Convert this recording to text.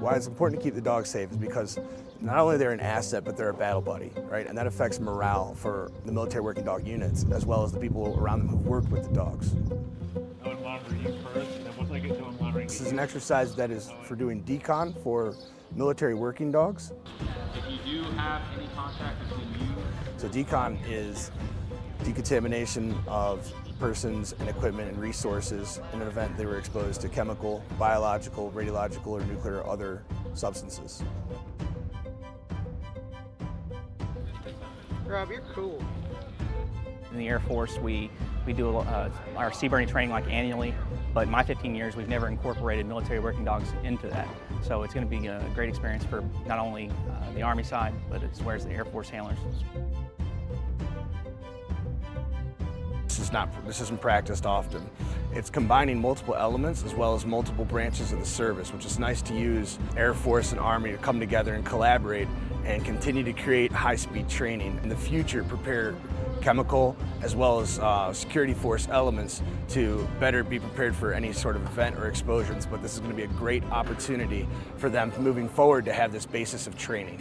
Why it's important to keep the dogs safe is because not only they're an asset, but they're a battle buddy, right? And that affects morale for the military working dog units, as well as the people around them who've worked with the dogs. This is an exercise that is for doing decon for military working dogs. If you do have any contact between you So decon is decontamination of persons and equipment and resources in an event they were exposed to chemical, biological, radiological, or nuclear or other substances. Rob, you're cool. In the Air Force, we, we do uh, our CBRN training like annually, but in my 15 years, we've never incorporated military working dogs into that. So it's going to be a great experience for not only uh, the Army side, but as well as the Air Force handlers. Not, this isn't practiced often. It's combining multiple elements as well as multiple branches of the service, which is nice to use Air Force and Army to come together and collaborate and continue to create high-speed training. In the future, prepare chemical as well as uh, security force elements to better be prepared for any sort of event or explosions, but this is going to be a great opportunity for them moving forward to have this basis of training.